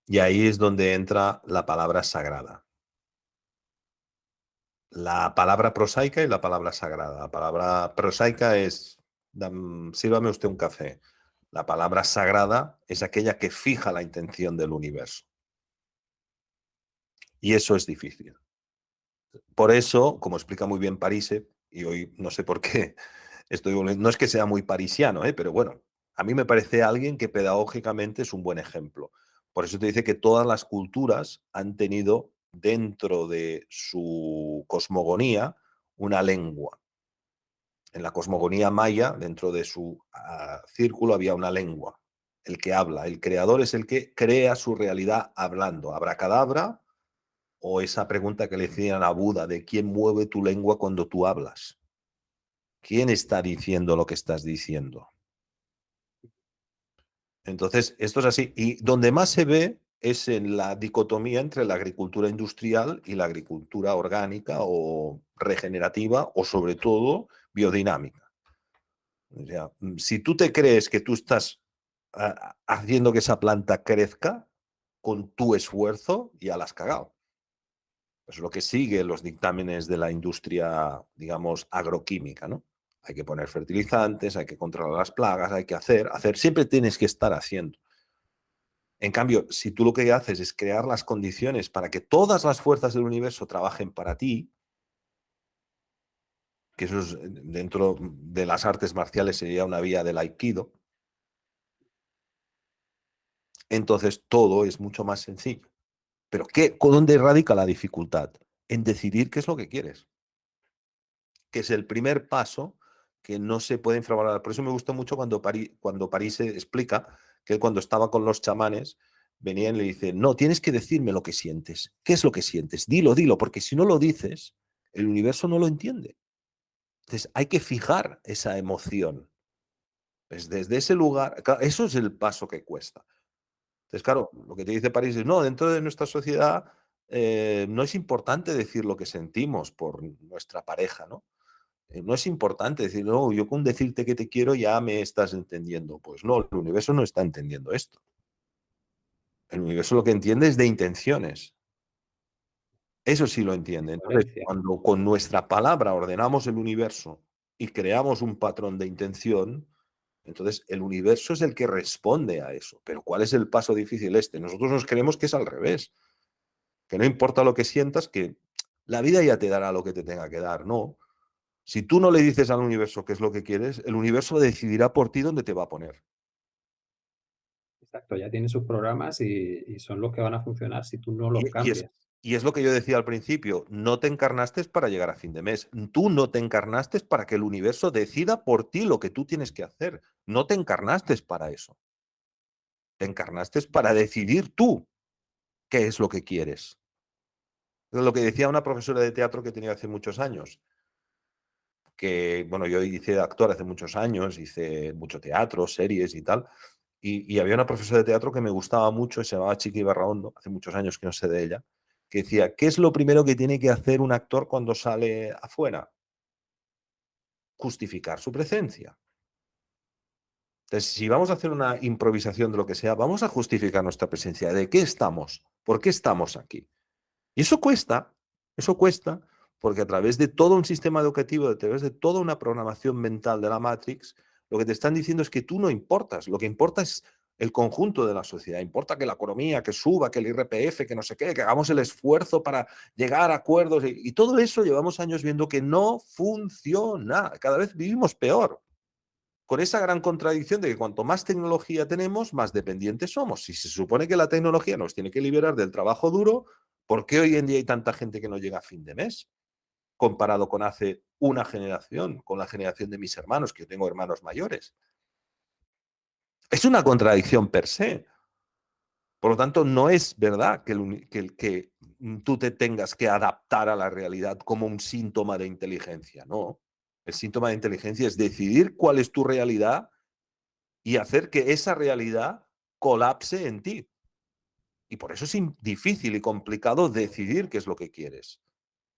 Y ahí es donde entra la palabra sagrada. La palabra prosaica y la palabra sagrada. La palabra prosaica es, sírvame usted un café. La palabra sagrada es aquella que fija la intención del universo. Y eso es difícil. Por eso, como explica muy bien Parise, y hoy no sé por qué no es que sea muy parisiano, ¿eh? pero bueno, a mí me parece alguien que pedagógicamente es un buen ejemplo. Por eso te dice que todas las culturas han tenido dentro de su cosmogonía una lengua. En la cosmogonía maya, dentro de su ah, círculo, había una lengua, el que habla. El creador es el que crea su realidad hablando. Abracadabra o esa pregunta que le decían a Buda de quién mueve tu lengua cuando tú hablas. ¿Quién está diciendo lo que estás diciendo? Entonces, esto es así. Y donde más se ve es en la dicotomía entre la agricultura industrial y la agricultura orgánica o regenerativa o sobre todo biodinámica. O sea, mm, si tú te crees que tú estás ah, haciendo que esa planta crezca con tu esfuerzo, ya la has cagado. Es lo que sigue los dictámenes de la industria, digamos, agroquímica, ¿no? Hay que poner fertilizantes, hay que controlar las plagas, hay que hacer, hacer, siempre tienes que estar haciendo. En cambio, si tú lo que haces es crear las condiciones para que todas las fuerzas del universo trabajen para ti, que eso es, dentro de las artes marciales sería una vía del aikido, entonces todo es mucho más sencillo. Pero ¿qué, ¿dónde radica la dificultad? En decidir qué es lo que quieres. Que es el primer paso que no se puede infravalorar. Por eso me gustó mucho cuando, París, cuando París explica que cuando estaba con los chamanes, venía y le dice, no, tienes que decirme lo que sientes. ¿Qué es lo que sientes? Dilo, dilo, porque si no lo dices, el universo no lo entiende. Entonces hay que fijar esa emoción. Pues desde ese lugar, eso es el paso que cuesta. Entonces, claro, lo que te dice París es, no, dentro de nuestra sociedad eh, no es importante decir lo que sentimos por nuestra pareja, ¿no? Eh, no es importante decir, no, yo con decirte que te quiero ya me estás entendiendo. Pues no, el universo no está entendiendo esto. El universo lo que entiende es de intenciones. Eso sí lo entiende. Entonces, cuando con nuestra palabra ordenamos el universo y creamos un patrón de intención, entonces el universo es el que responde a eso. Pero ¿cuál es el paso difícil este? Nosotros nos creemos que es al revés. Que no importa lo que sientas, que la vida ya te dará lo que te tenga que dar. No. Si tú no le dices al universo qué es lo que quieres, el universo decidirá por ti dónde te va a poner. Exacto, ya tiene sus programas y, son los que van a funcionar si tú no los cambias. Y es lo que yo decía al principio, no te encarnaste para llegar a fin de mes. Tú no te encarnaste para que el universo decida por ti lo que tú tienes que hacer. No te encarnaste para eso. Te encarnaste para decidir tú qué es lo que quieres. Es lo que decía una profesora de teatro que tenía hace muchos años. Que, bueno, yo hice actor hace muchos años, hice mucho teatro, series y tal. Y, y había una profesora de teatro que me gustaba mucho, se llamaba Chiqui Barraondo, hace muchos años que no sé de ella que decía, ¿qué es lo primero que tiene que hacer un actor cuando sale afuera? Justificar su presencia. Entonces, si vamos a hacer una improvisación de lo que sea, vamos a justificar nuestra presencia. ¿De qué estamos? ¿Por qué estamos aquí? Y eso cuesta, eso cuesta, porque a través de todo un sistema educativo, a través de toda una programación mental de la Matrix, lo que te están diciendo es que tú no importas, lo que importa es el conjunto de la sociedad. Importa que la economía, que suba, que el IRPF, que no sé qué, que hagamos el esfuerzo para llegar a acuerdos. Y, todo eso llevamos años viendo que no funciona. Cada vez vivimos peor. Con esa gran contradicción de que cuanto más tecnología tenemos, más dependientes somos. Si se supone que la tecnología nos tiene que liberar del trabajo duro, ¿por qué hoy en día hay tanta gente que no llega a fin de mes? Comparado con hace una generación, con la generación de mis hermanos, que yo tengo hermanos mayores. Es una contradicción per se. Por lo tanto, no es verdad que, que, tú te tengas que adaptar a la realidad como un síntoma de inteligencia. No. El síntoma de inteligencia es decidir cuál es tu realidad y hacer que esa realidad colapse en ti. Y por eso es difícil y complicado decidir qué es lo que quieres.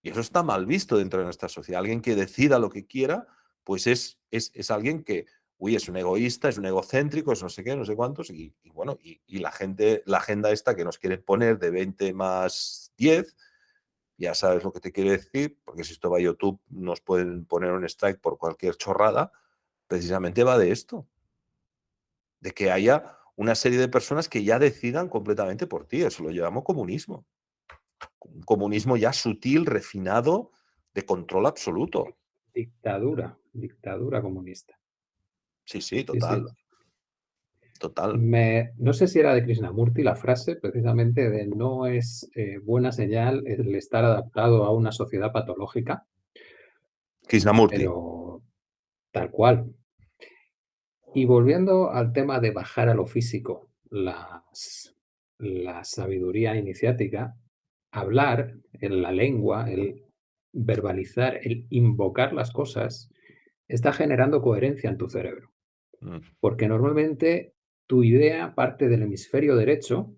Y eso está mal visto dentro de nuestra sociedad. Alguien que decida lo que quiera, pues es, es, es alguien que uy, es un egoísta, es un egocéntrico, es no sé qué, no sé cuántos, y, bueno, y, la gente, la agenda esta que nos quieren poner de 20 más 10, ya sabes lo que te quiere decir, porque si esto va a YouTube nos pueden poner un strike por cualquier chorrada, precisamente va de esto, de que haya una serie de personas que ya decidan completamente por ti, eso lo llamamos comunismo. Un comunismo ya sutil, refinado, de control absoluto. Dictadura, dictadura comunista. Sí, sí, total. Total. no sé si era de Krishnamurti la frase, precisamente, de no es eh, buena señal el estar adaptado a una sociedad patológica. Krishnamurti. Pero tal cual. Y volviendo al tema de bajar a lo físico, las, la sabiduría iniciática, hablar en la lengua, el verbalizar, el invocar las cosas, está generando coherencia en tu cerebro. Mm. Porque normalmente tu idea parte del hemisferio derecho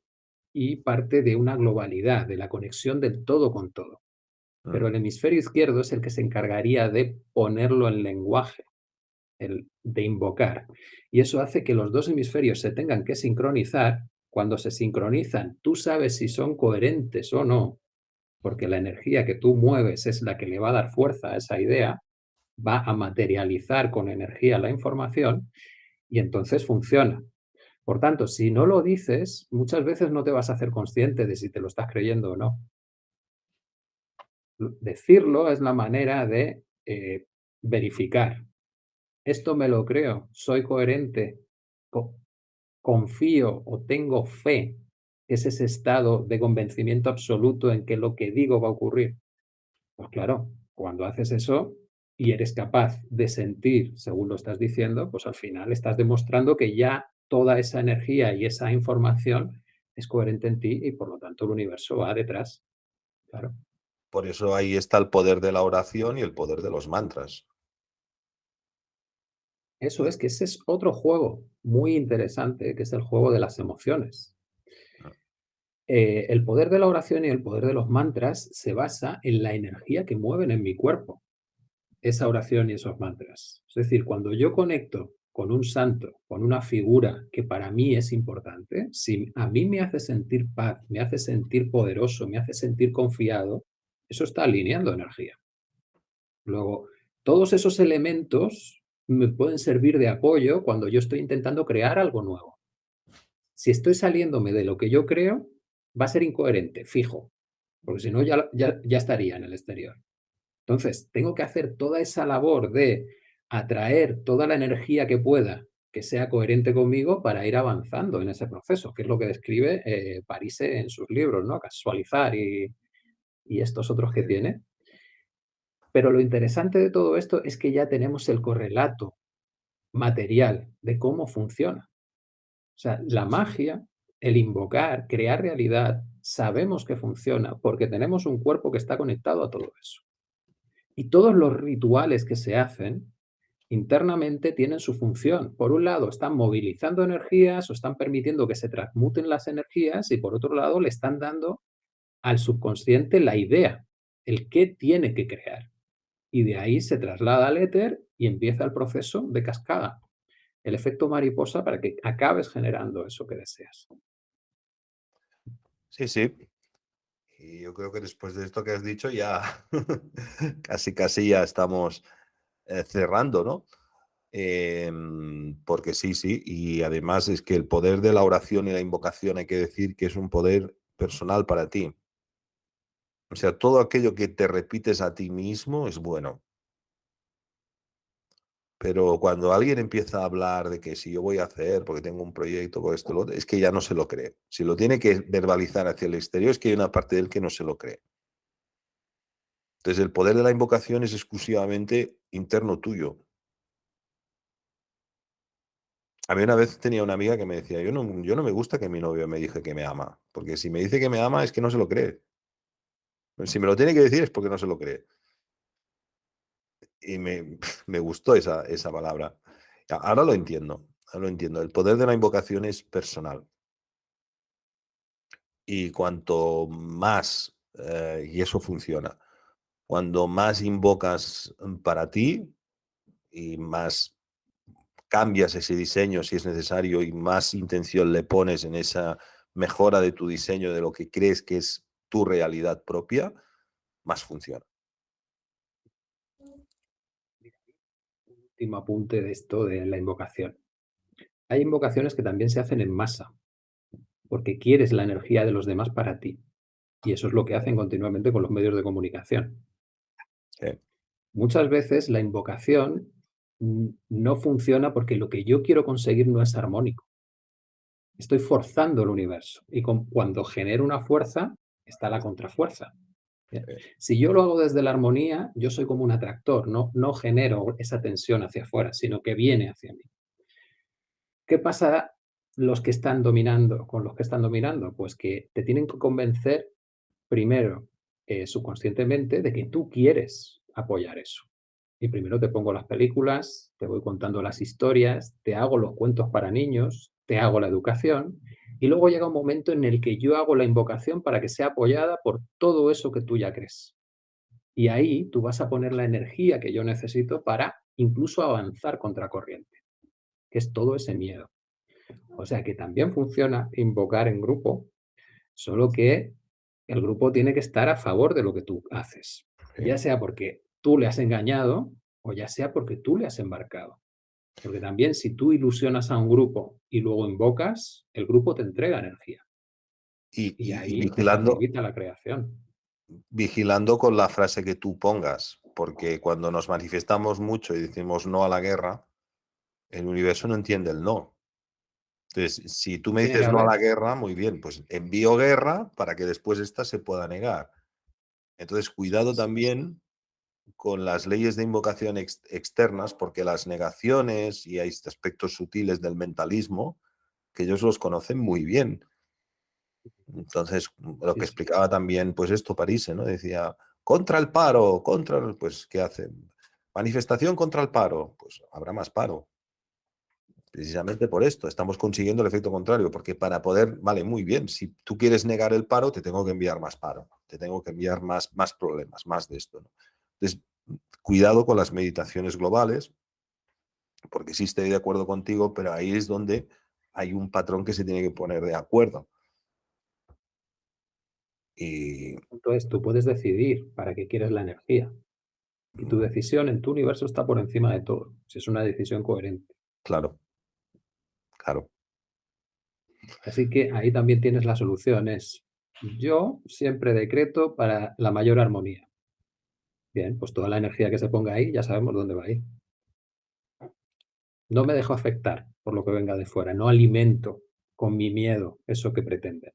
y parte de una globalidad, de la conexión del todo con todo. Pero mm. el hemisferio izquierdo es el que se encargaría de ponerlo en lenguaje, el de invocar. Y eso hace que los dos hemisferios se tengan que sincronizar. Cuando se sincronizan, tú sabes si son coherentes o no, porque la energía que tú mueves es la que le va a dar fuerza a esa idea, va a materializar con energía la información y entonces funciona. Por tanto, si no lo dices, muchas veces no te vas a hacer consciente de si te lo estás creyendo o no. Decirlo es la manera de eh, verificar. Esto me lo creo, soy coherente, confío o tengo fe, es ese estado de convencimiento absoluto en que lo que digo va a ocurrir. Pues claro, cuando haces eso, y eres capaz de sentir, según lo estás diciendo, pues al final estás demostrando que ya toda esa energía y esa información es coherente en ti y por lo tanto el universo va detrás. Claro. Por eso ahí está el poder de la oración y el poder de los mantras. Eso es que ese es otro juego muy interesante, que es el juego de las emociones. eh, el poder de la oración y el poder de los mantras se basa en la energía que mueven en mi cuerpo, esa oración y esos mantras. Es decir, cuando yo conecto con un santo, con una figura que para mí es importante, si a mí me hace sentir paz, me hace sentir poderoso, me hace sentir confiado, eso está alineando energía. Luego, todos esos elementos me pueden servir de apoyo cuando yo estoy intentando crear algo nuevo. Si estoy saliéndome de lo que yo creo, va a ser incoherente, fijo, porque si no ya, ya, ya estaría en el exterior. Entonces, tengo que hacer toda esa labor de atraer toda la energía que pueda que sea coherente conmigo para ir avanzando en ese proceso, que es lo que describe eh, Parise en sus libros, ¿no? Casualizar y, y estos otros que tiene. Pero lo interesante de todo esto es que ya tenemos el correlato material de cómo funciona. O sea, la magia, el invocar, crear realidad, sabemos que funciona porque tenemos un cuerpo que está conectado a todo eso. Y todos los rituales que se hacen internamente tienen su función. Por un lado, están movilizando energías o están permitiendo que se transmuten las energías y por otro lado, le están dando al subconsciente la idea, el qué tiene que crear. Y de ahí se traslada al éter y empieza el proceso de cascada, el efecto mariposa para que acabes generando eso que deseas. Sí, sí. Y yo creo que después de esto que has dicho ya casi, casi ya estamos eh, cerrando, ¿no? Em, porque sí, sí, y además es que el poder de la oración y la invocación hay que decir que es un poder personal para ti. O sea, todo aquello que te repites a ti mismo es bueno. Pero cuando alguien empieza a hablar de que si yo voy a hacer, porque tengo un proyecto, con esto, lo, es que ya no se lo cree. Si lo tiene que verbalizar hacia el exterior, es que hay una parte de él que no se lo cree. Entonces, el poder de la invocación es exclusivamente interno tuyo. A mí una vez tenía una amiga que me decía, yo no, yo no me gusta que mi novio me diga que me ama, porque si me dice que me ama es que no se lo cree. Si me lo tiene que decir es porque no se lo cree. Y me, me gustó esa, esa palabra. Ahora lo entiendo, ahora lo entiendo. El poder de la invocación es personal. Y cuanto más, eh, y eso funciona, cuando más invocas mm, para ti y más cambias ese diseño si es necesario y más intención le pones en esa mejora de tu diseño, de lo que crees que es tu realidad propia, más funciona. Último apunte de esto de la invocación. Hay invocaciones que también se hacen en masa, porque quieres la energía de los demás para ti. Y eso es lo que hacen continuamente con los medios de comunicación. Muchas veces la invocación no funciona porque lo que yo quiero conseguir no es armónico. Estoy forzando el universo y cuando genero una fuerza está la contrafuerza. Si yo lo hago desde la armonía, yo soy como un atractor, no, no genero esa tensión hacia afuera, sino que viene hacia mí. ¿Qué pasa los que están dominando, con los que están dominando? Pues que te tienen que convencer primero eh, subconscientemente de que tú quieres apoyar eso. Y primero te pongo las películas, te voy contando las historias, te hago los cuentos para niños, te hago la educación y luego llega un momento en el que yo hago la invocación para que sea apoyada por todo eso que tú ya crees. Y ahí tú vas a poner la energía que yo necesito para incluso avanzar contra corriente, que es todo ese miedo. O sea que también funciona invocar en grupo, solo que el grupo tiene que estar a favor de lo que tú haces, ya sea porque tú le has engañado o ya sea porque tú le has embarcado. Porque también si tú ilusionas a un grupo y luego invocas, el grupo te entrega energía. Y, ahí vigilando, la creación. Vigilando con la frase que tú pongas, porque cuando nos manifestamos mucho y decimos no a la guerra, el universo no entiende el no. Entonces, si tú me dices no a la guerra, muy bien, pues envío guerra para que después esta se pueda negar. Entonces, cuidado también con las leyes de invocación externas, porque las negaciones y hay aspectos sutiles del mentalismo que ellos los conocen muy bien. Entonces, lo que explicaba también, pues esto París, ¿no? Decía, contra el paro, contra, pues, ¿qué hacen? Manifestación contra el paro, pues habrá más paro. Precisamente por esto, estamos consiguiendo el efecto contrario, porque para poder, vale, muy bien, si tú quieres negar el paro, te tengo que enviar más paro, te tengo que enviar más, más problemas, más de esto. ¿no? Entonces, cuidado con las meditaciones globales, porque sí estoy de acuerdo contigo, pero ahí es donde hay un patrón que se tiene que poner de acuerdo. Y... Entonces tú puedes decidir para qué quieres la energía. Y tu decisión en tu universo está por encima de todo, si es una decisión coherente. Claro. Claro. Así que ahí también tienes la solución, es yo siempre decreto para la mayor armonía. Bien, pues toda la energía que se ponga ahí, ya sabemos dónde va a ir. No me dejo afectar por lo que venga de fuera, no alimento con mi miedo eso que pretenden.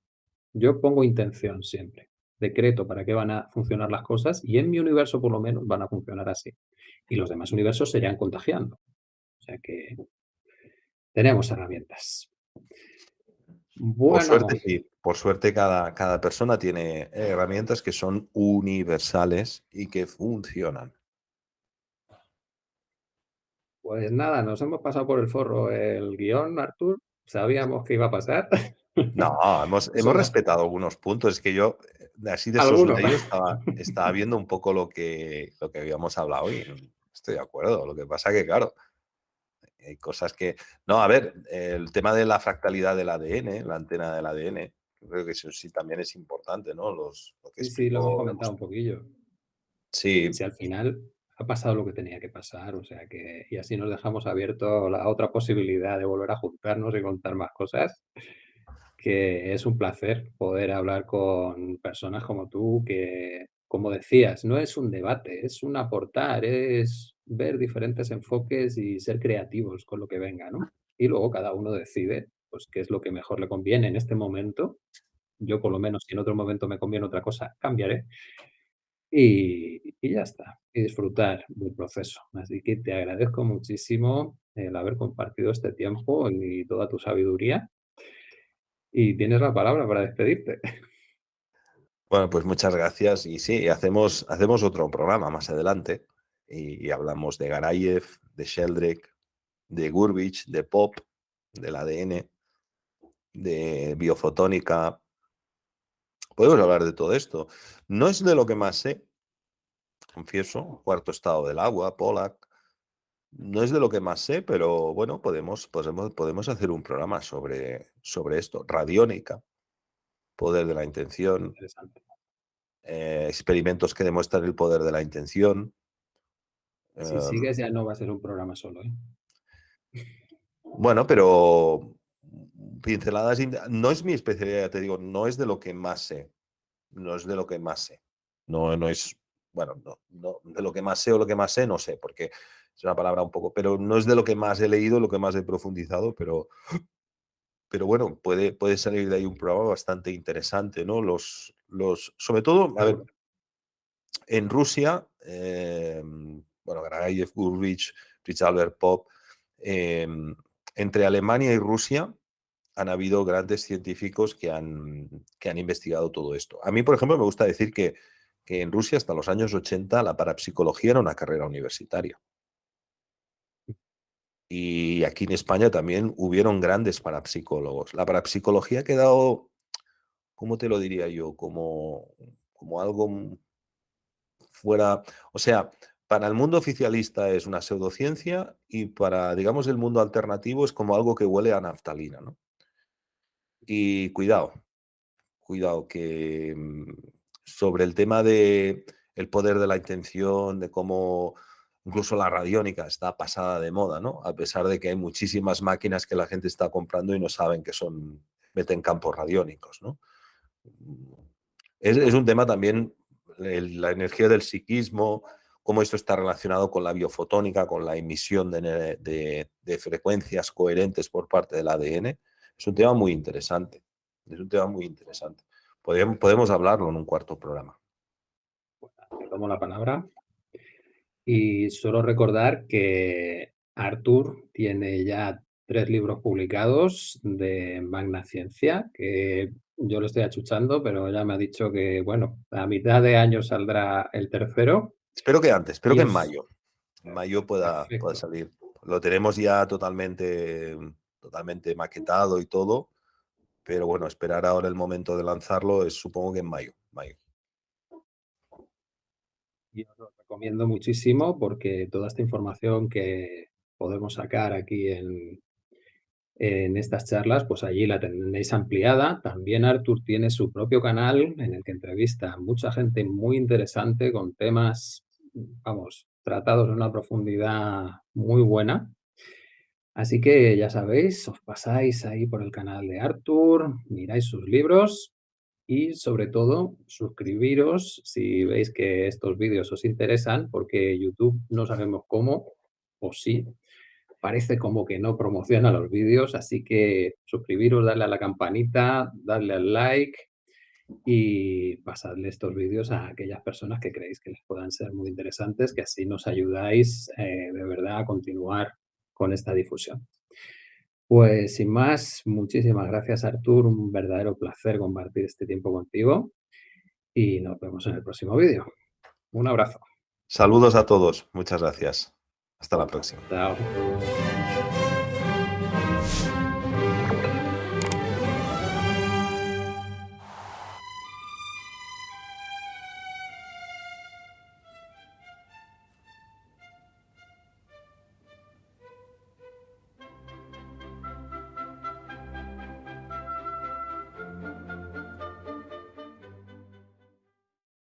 Yo pongo intención siempre, decreto para qué van a funcionar las cosas y en mi universo por lo menos van a funcionar así. Y los demás universos se irán contagiando. O sea que tenemos herramientas. suerte. Por suerte cada, cada persona tiene herramientas que son universales y que funcionan. Pues nada, nos hemos pasado por el forro el guion, Artur. Sabíamos que iba a pasar. No, hemos, hemos respetado algunos puntos. Es que yo, eh, así de esos estaba, estaba viendo un poco lo que, lo que habíamos hablado y estoy de acuerdo. Lo que pasa que, claro, hay cosas que... No, a ver, el tema de la fractalidad del ADN, la antena del ADN, creo que eso sí también es importante, ¿no? Los, lo sí, sí, lo hemos comentado un poquillo. Sí. Si al final ha pasado lo que tenía que pasar, o sea que... Y así nos dejamos abierto la otra posibilidad de volver a juntarnos y contar más cosas, que es un placer poder hablar con personas como tú que como decías, no es un debate, es un aportar, es ver diferentes enfoques y ser creativos con lo que venga, ¿no? Y luego cada uno decide, pues, qué es lo que mejor le conviene en este momento. Yo, por lo menos, si en otro momento me conviene otra cosa, cambiaré. Y, y ya está, y disfrutar del proceso. Así que te agradezco muchísimo el haber compartido este tiempo y toda tu sabiduría. Y tienes la palabra para despedirte. Bueno, pues muchas gracias. Y sí, hacemos, hacemos otro programa más adelante y, hablamos de Garayev, de Sheldrake, de Gurbich, de Pop, del ADN, de biofotónica. Podemos hablar de todo esto. No es de lo que más sé, confieso, cuarto estado del agua, Pollack. No es de lo que más sé, pero bueno, podemos, podemos, podemos hacer un programa sobre, sobre esto. Radiónica, poder de la intención, eh, experimentos que demuestran el poder de la intención. Si em sigues ya no va a ser un programa solo, ¿eh? Bueno, pero pinceladas, no es mi especialidad, te digo, no es de lo que más sé, no es de lo que más sé, no, no es, bueno, no, no, de lo que más sé o lo que más sé, no sé, porque es una palabra un poco, pero no es de lo que más he leído, lo que más he profundizado, pero pero bueno, puede, puede salir de ahí un programa bastante interesante, ¿no? Los, los, sobre todo, a ver, en Rusia, em, bueno, Garayev, Gurvich, Fritz Albert Pop, em, entre Alemania y Rusia han habido grandes científicos que han, que han investigado todo esto. A mí, por ejemplo, me gusta decir que, que en Rusia hasta los años 80 la parapsicología era una carrera universitaria. Y aquí en España también hubieron grandes parapsicólogos. La parapsicología ha quedado, ¿cómo te lo diría yo? Como, como algo fuera, o sea, para el mundo oficialista es una pseudociencia y para, digamos, el mundo alternativo es como algo que huele a naftalina, ¿no? Y cuidado, cuidado, que mm, sobre el tema de el poder de la intención, de cómo Incluso la radiónica está pasada de moda, ¿no? A pesar de que hay muchísimas máquinas que la gente está comprando y no saben que son, meten campos radiónicos, ¿no? Es, un tema también, la energía del psiquismo, cómo esto está relacionado con la biofotónica, con la emisión de, frecuencias coherentes por parte del ADN. Es un tema muy interesante. Es un tema muy interesante. Podemos, podemos hablarlo en un cuarto programa. Tomo la palabra. Y solo recordar que Artur tiene ya tres libros publicados de Magna Ciencia, que yo lo estoy achuchando, pero ya me ha dicho que, bueno, a mitad de año saldrá el tercero. Espero que antes, espero que en mayo. En mayo pueda, pueda salir lo tenemos ya totalmente, totalmente maquetado y todo, pero bueno, esperar ahora el momento de lanzarlo es supongo que en mayo. mayo. Y os lo recomiendo muchísimo porque toda esta información que podemos sacar aquí en, en estas charlas, pues allí la tenéis ampliada. También Artur tiene su propio canal en el que entrevista a mucha gente muy interesante con temas, vamos, tratados en una profundidad muy buena. Así que ya sabéis, os pasáis ahí por el canal de Artur, miráis sus libros y sobre todo suscribiros si veis que estos vídeos os interesan porque YouTube no sabemos cómo o sí. Parece como que no promociona los vídeos, así que suscribiros, darle a la campanita, darle al like y pasadle estos vídeos a aquellas personas que creéis que les puedan ser muy interesantes, que así nos ayudáis eh, de verdad a continuar con esta difusión. Pues sin más, muchísimas gracias Artur, un verdadero placer compartir este tiempo contigo y nos vemos en el próximo vídeo. Un abrazo. Saludos a todos, muchas gracias. Hasta la próxima. Chao.